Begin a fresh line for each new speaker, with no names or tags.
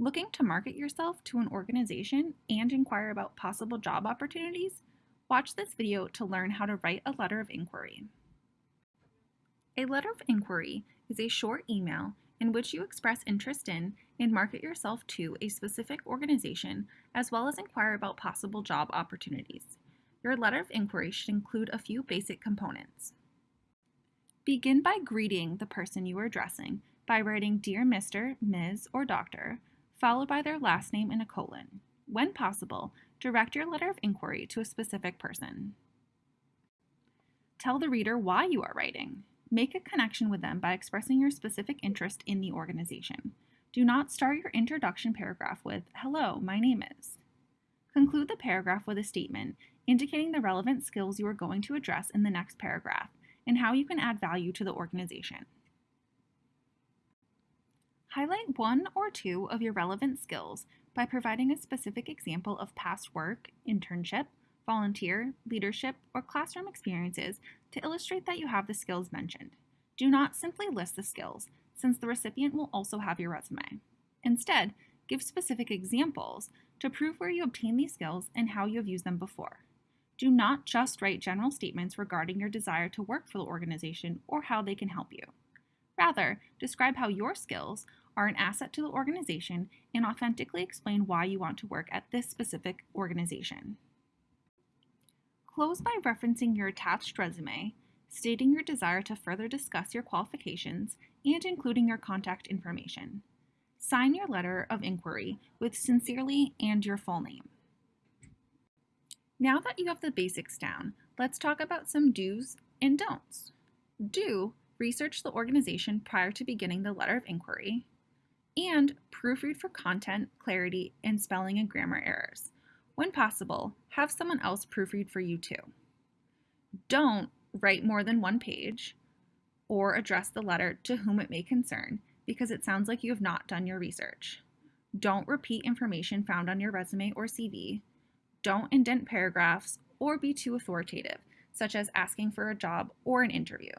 Looking to market yourself to an organization and inquire about possible job opportunities? Watch this video to learn how to write a letter of inquiry. A letter of inquiry is a short email in which you express interest in and market yourself to a specific organization as well as inquire about possible job opportunities. Your letter of inquiry should include a few basic components. Begin by greeting the person you are addressing by writing Dear Mr., Ms., or Doctor, followed by their last name in a colon. When possible, direct your letter of inquiry to a specific person. Tell the reader why you are writing. Make a connection with them by expressing your specific interest in the organization. Do not start your introduction paragraph with, Hello, my name is. Conclude the paragraph with a statement indicating the relevant skills you are going to address in the next paragraph and how you can add value to the organization. Highlight one or two of your relevant skills by providing a specific example of past work, internship, volunteer, leadership, or classroom experiences to illustrate that you have the skills mentioned. Do not simply list the skills, since the recipient will also have your resume. Instead, give specific examples to prove where you obtained these skills and how you have used them before. Do not just write general statements regarding your desire to work for the organization or how they can help you. Rather, describe how your skills are an asset to the organization and authentically explain why you want to work at this specific organization. Close by referencing your attached resume, stating your desire to further discuss your qualifications, and including your contact information. Sign your letter of inquiry with sincerely and your full name. Now that you have the basics down, let's talk about some do's and don'ts. Do research the organization prior to beginning the letter of inquiry, and proofread for content, clarity, and spelling and grammar errors. When possible, have someone else proofread for you too. Don't write more than one page or address the letter to whom it may concern because it sounds like you have not done your research. Don't repeat information found on your resume or CV. Don't indent paragraphs or be too authoritative, such as asking for a job or an interview.